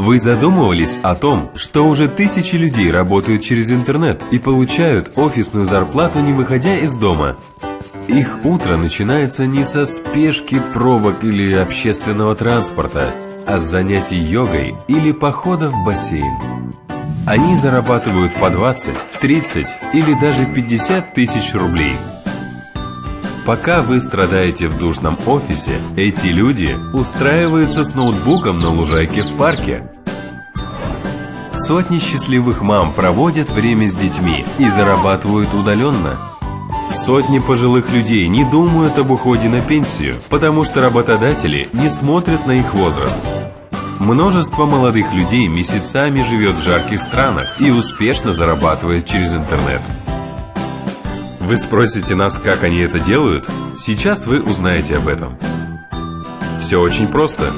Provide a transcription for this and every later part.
Вы задумывались о том, что уже тысячи людей работают через интернет и получают офисную зарплату, не выходя из дома? Их утро начинается не со спешки, пробок или общественного транспорта, а с занятий йогой или похода в бассейн. Они зарабатывают по 20, 30 или даже 50 тысяч рублей. Пока вы страдаете в душном офисе, эти люди устраиваются с ноутбуком на лужайке в парке. Сотни счастливых мам проводят время с детьми и зарабатывают удаленно. Сотни пожилых людей не думают об уходе на пенсию, потому что работодатели не смотрят на их возраст. Множество молодых людей месяцами живет в жарких странах и успешно зарабатывает через интернет. Вы спросите нас, как они это делают? Сейчас вы узнаете об этом. Все очень просто.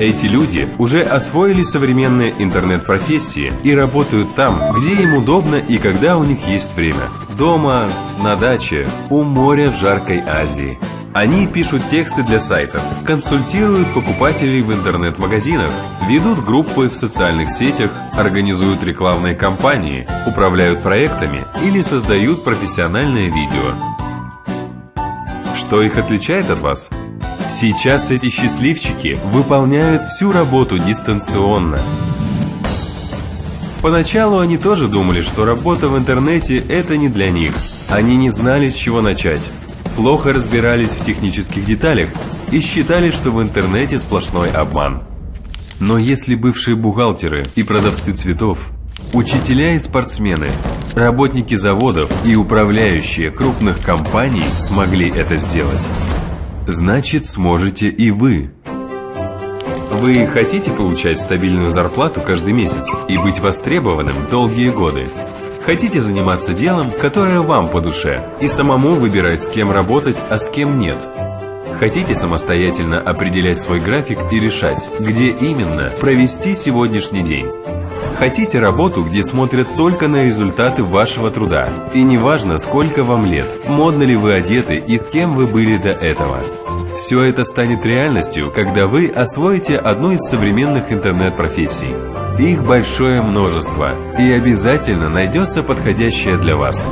Эти люди уже освоили современные интернет-профессии и работают там, где им удобно и когда у них есть время. Дома, на даче, у моря в жаркой Азии – они пишут тексты для сайтов, консультируют покупателей в интернет-магазинах, ведут группы в социальных сетях, организуют рекламные кампании, управляют проектами или создают профессиональное видео. Что их отличает от вас? Сейчас эти счастливчики выполняют всю работу дистанционно. Поначалу они тоже думали, что работа в интернете – это не для них. Они не знали, с чего начать плохо разбирались в технических деталях и считали, что в интернете сплошной обман. Но если бывшие бухгалтеры и продавцы цветов, учителя и спортсмены, работники заводов и управляющие крупных компаний смогли это сделать, значит сможете и вы. Вы хотите получать стабильную зарплату каждый месяц и быть востребованным долгие годы? Хотите заниматься делом, которое вам по душе, и самому выбирать, с кем работать, а с кем нет? Хотите самостоятельно определять свой график и решать, где именно провести сегодняшний день? Хотите работу, где смотрят только на результаты вашего труда? И неважно, сколько вам лет, модно ли вы одеты и кем вы были до этого. Все это станет реальностью, когда вы освоите одну из современных интернет-профессий – их большое множество, и обязательно найдется подходящее для вас.